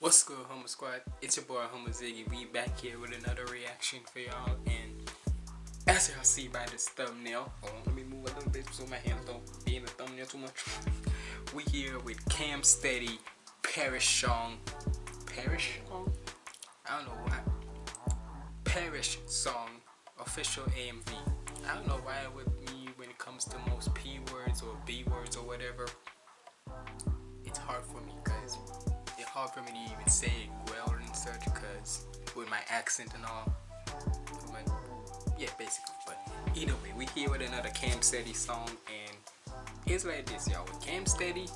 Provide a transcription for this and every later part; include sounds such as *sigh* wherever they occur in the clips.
What's good, Homer Squad? It's your boy, Homer Ziggy. We back here with another reaction for y'all. And as y'all see by this thumbnail, hold on, let me move a little bit so my hands don't be in the thumbnail too much. we here with Cam Steady, Parish Song. Parish Song? I don't know why. Parish Song, official AMV. I don't know why with me when it comes to most P words or B words or whatever, it's hard for me because hard for me to even say it well and such because with my accent and all. Yeah, basically. But either way, we here with another Cam Steady song and it's like this, y'all. With Cam Steady,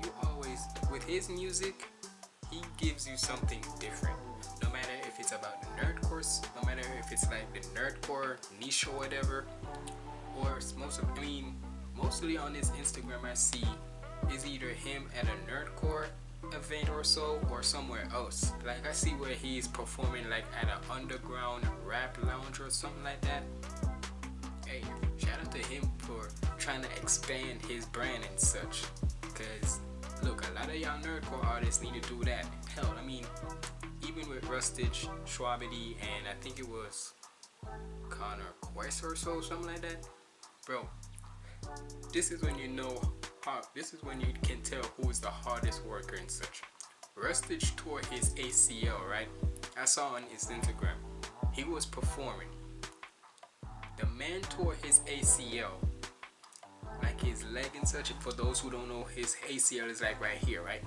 you always, with his music, he gives you something different. No matter if it's about the nerdcore, no matter if it's like the nerdcore niche or whatever, or most of, I mean, mostly on his Instagram I see is either him at a nerdcore event or so or somewhere else. Like i see where he's performing like at an underground rap lounge or something like that. Hey shout out to him for trying to expand his brand and such. Because look a lot of y'all nerdcore artists need to do that. Hell i mean even with rustage Shwabadi and i think it was connor quest or so something like that. Bro this is when you know this is when you can tell who is the hardest worker and such rustage tore his acl right? I saw on his instagram. He was performing. The man tore his acl like his leg and such for those who don't know his acl is like right here right?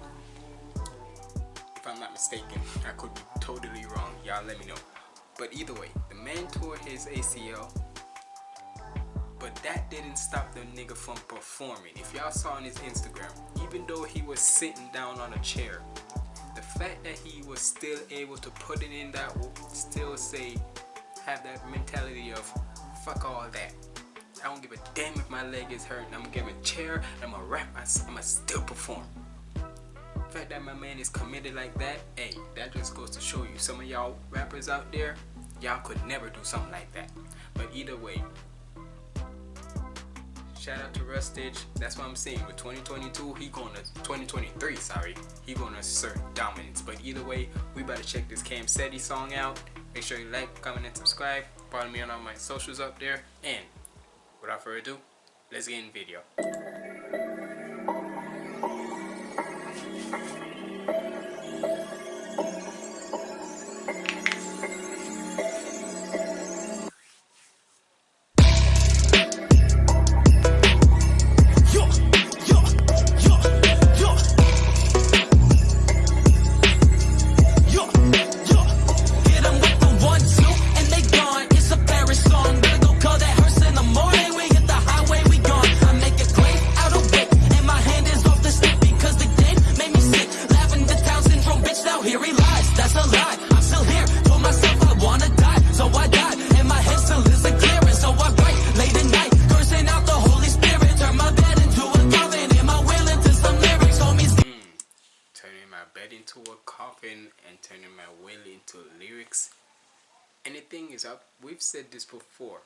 If i'm not mistaken i could be totally wrong. Y'all let me know. But either way the man tore his acl but that didn't stop the nigga from performing. If y'all saw on his Instagram, even though he was sitting down on a chair, the fact that he was still able to put it in that still say, have that mentality of, fuck all that. I don't give a damn if my leg is hurt. I'm gonna give a chair, I'm gonna rap, I'm gonna still perform. The fact that my man is committed like that, hey, that just goes to show you. Some of y'all rappers out there, y'all could never do something like that. But either way, shout out to Rustage. That's what I'm saying. With 2022, he gonna 2023, sorry, he gonna assert dominance. But either way, we better check this Cam Steady song out. Make sure you like, comment, and subscribe. Follow me on all my socials up there. And without further ado, let's get in the video. Is, I've, we've said this before,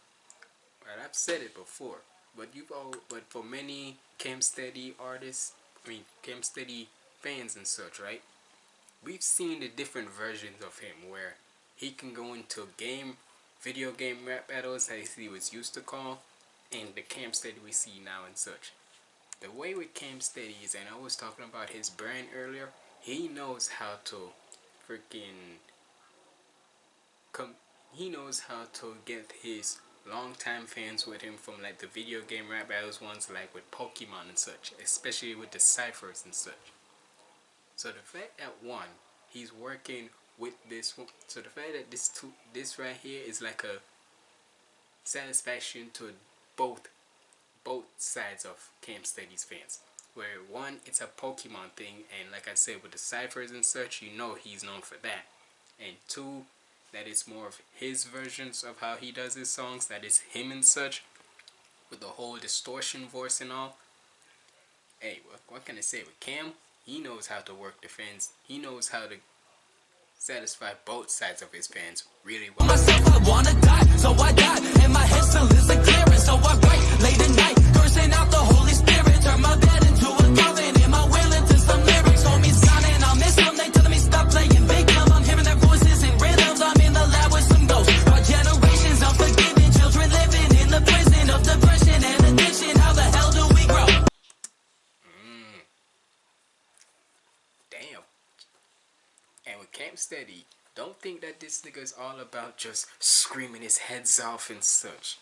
right? I've said it before, but you've all, but for many Cam Steady artists, I mean Cam Steady fans and such, right? We've seen the different versions of him where he can go into game, video game rap battles as he was used to call, and the Cam Steady we see now and such. The way with Cam Steady is, and I was talking about his brand earlier, he knows how to freaking come he knows how to get his longtime fans with him from like the video game rap battles ones like with Pokemon and such especially with the ciphers and such. So the fact that one he's working with this one so the fact that this two this right here is like a satisfaction to both both sides of Cam Steady's fans. Where one it's a Pokemon thing and like I said with the ciphers and such you know he's known for that. And two that it's more of his versions of how he does his songs that is him and such with the whole distortion voice and all. Hey what, what can I say with Cam? He knows how to work the fans. He knows how to satisfy both sides of his fans really well. Myself I wanna die so I die and my head still is a clearance so I write late at night cursing out the Holy Spirit. Turn my bed into a Steady, don't think that this nigga is all about just screaming his heads off and such.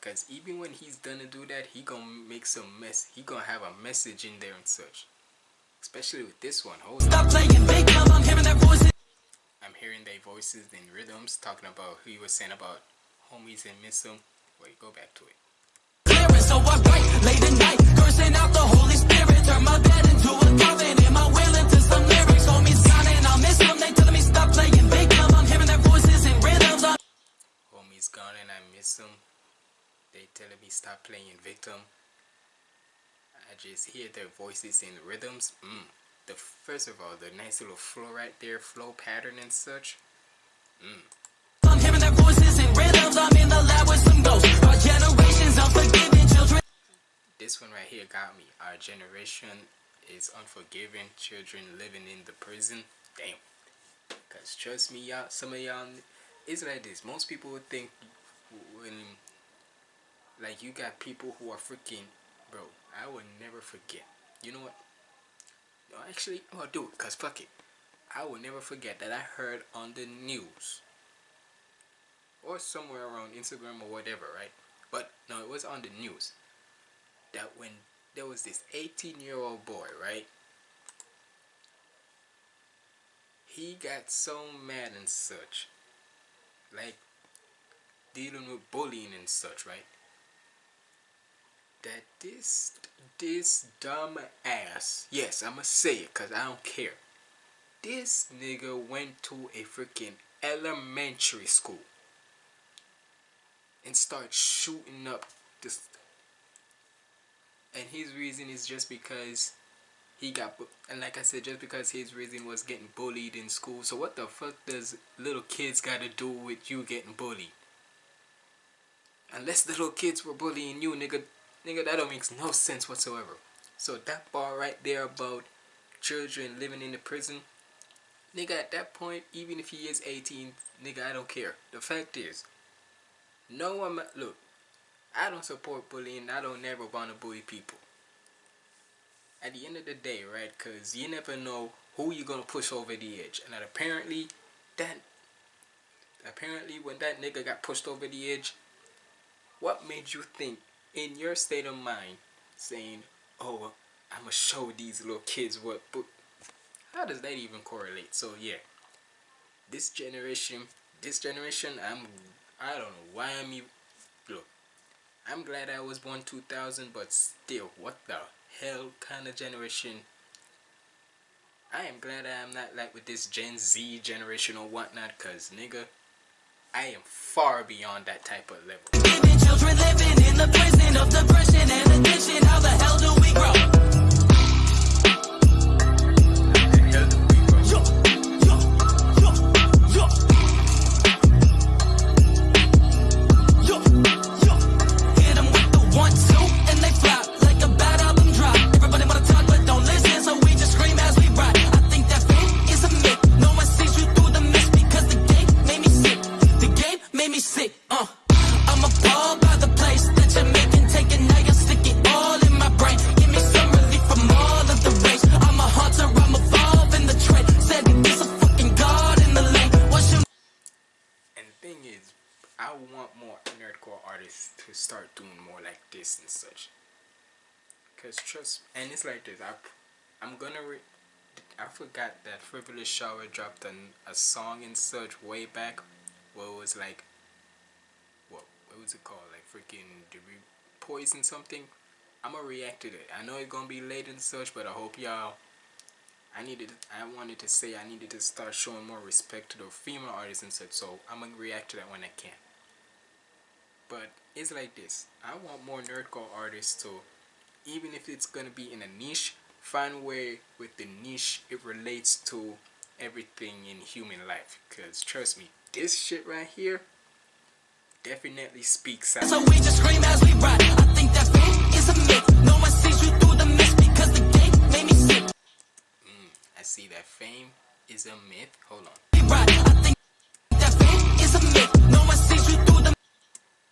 Cause even when he's done to do that, he gonna make some mess. He gonna have a message in there and such. Especially with this one. Hold Stop on. playing victim. I'm hearing their voices. I'm hearing their voices in rhythms talking about who he was saying about homies and miss them. Wait, go back to it. Clearance, so I write late at night, cursing out the Holy Spirit. Turn my bed into a coffin. Am I will gone and I miss them. They telling me stop playing victim. I'm hearing their voices in rhythms. Homies gone and I miss them. They telling me stop playing victim. I just hear their voices in rhythms. Mm. The first of all, the nice little flow right there, flow pattern and such. Mm. I'm hearing their voices in rhythms. I'm in the lab with some ghosts. Our generation's unforgiving children. This one right here got me. Our generation is unforgiving children living in the prison. Damn. Cause trust me, y'all. Some of y'all, it's like this. Most people would think when like you got people who are freaking, bro. I will never forget. You know what? No, actually, I'll do it. Cause fuck it. I will never forget that I heard on the news or somewhere around Instagram or whatever, right? But no, it was on the news that when there was this 18 year old boy, right? He got so mad and such, like dealing with bullying and such, right? that this this dumb ass yes i'ma say it because i don't care this nigga went to a freaking elementary school and start shooting up this and his reason is just because he got and like i said just because his reason was getting bullied in school so what the fuck does little kids gotta do with you getting bullied unless *laughs* little kids were bullying you nigga Nigga, that don't makes no sense whatsoever. So that part right there about children living in the prison, nigga, at that point, even if he is 18, nigga, I don't care. The fact is, no one, look, I don't support bullying. I don't never want to bully people. At the end of the day, right, because you never know who you're to push over the edge. And that apparently, that, apparently when that nigga got pushed over the edge, what made you think in your state of mind saying, oh, I'm going to show these little kids what, but how does that even correlate? So yeah, this generation, this generation, I'm, I don't know why I'm even, look, I'm glad I was born 2000, but still, what the hell kind of generation. I am glad I am not like with this Gen Z generation or whatnot, cause nigga, I am far beyond that type of level. Grow? and it's like this. I, I'm gonna. I forgot that Frivolous Shower dropped an, a song in such way back, where it was like, what what was it called? Like freaking did we poison something? I'm gonna react to it. I know it's gonna be late and such, but I hope y'all. I needed. I wanted to say I needed to start showing more respect to the female artists and such. So I'm gonna react to that when I can. But it's like this. I want more nerdcore artists to even if it's gonna be in a niche find a way with the niche it relates to everything in human life. Because trust me this shit right here definitely speaks out. So we just scream as we ride i think that fame is a myth. No one sees you through the mist because the game made me sick. Mm, i see that fame is a myth. Hold on.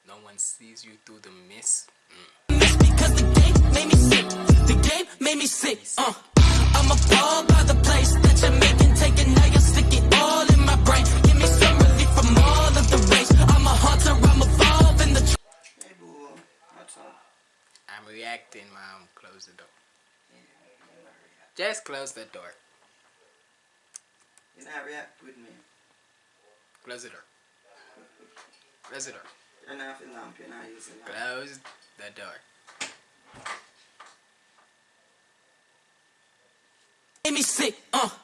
No one sees you through the mist? Mm made me sick. The game made me sick. Uh, I'm appalled by the place that you're making. Taking now, you stick it all in my brain. Give me some relief from all of the rage. I'm a hunter, I'm evolving the. Hey, boo. What's up? I'm reacting, mom. Close the door. Just close the door. You're not reacting with me. Close the door. Close the door. You're not, you're not using that. Close the door. Made me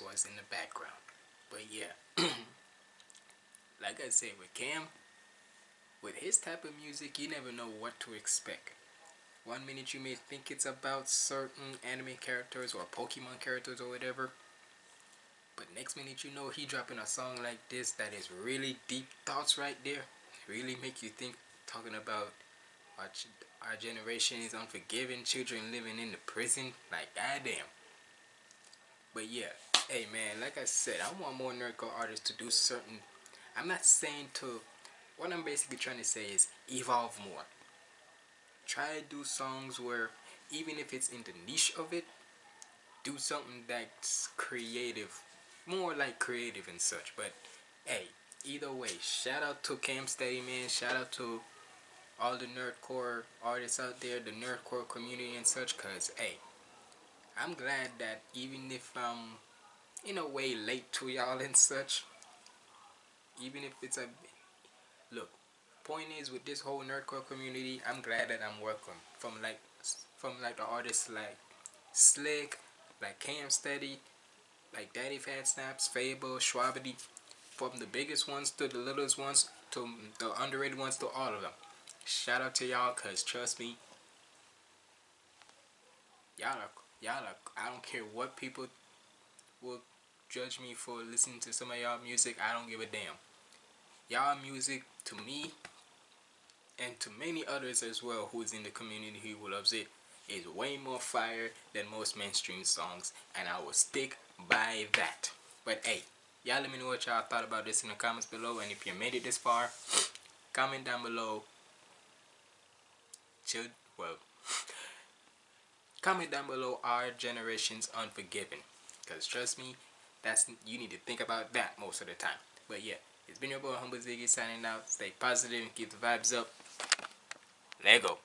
was in the background. But yeah, *clears throat* like I said with Cam, with his type of music, you never know what to expect. One minute you may think it's about certain anime characters or Pokemon characters or whatever. But next minute you know he dropping a song like this that is really deep thoughts right there. Really make you think talking about our, our generation is unforgiving, children living in the prison. Like goddamn. But yeah, hey man, like I said, I want more nerdcore artists to do certain I'm not saying to what I'm basically trying to say is evolve more. Try to do songs where even if it's in the niche of it do something that's creative more like creative and such but hey either way shout out to cam steady man shout out to all the nerdcore artists out there the nerdcore community and such cause hey i'm glad that even if i'm in a way late to y'all and such even if it's a look point is with this whole nerdcore community, I'm glad that I'm welcome from like from like the artists like Slick, like Cam Steady, like Daddy Fat Snaps, Fabvl, Shwabadi, from the biggest ones to the littlest ones to the underrated ones to all of them. Shout out to y'all, cause trust me, y'all are y'all are. I don't care what people will judge me for listening to some of y'all music. I don't give a damn. Y'all music to me and to many others as well who's in the community who loves it is way more fire than most mainstream songs and I will stick by that. But hey, y'all let me know what y'all thought about this in the comments below and if you made it this far, *sniffs* comment down below. Chill, well, *laughs* comment down below our generation's unforgiven because trust me, that's you need to think about that most of the time. But yeah. It's been your boy Humble Ziggy signing out. Stay positive and keep the vibes up. Lego.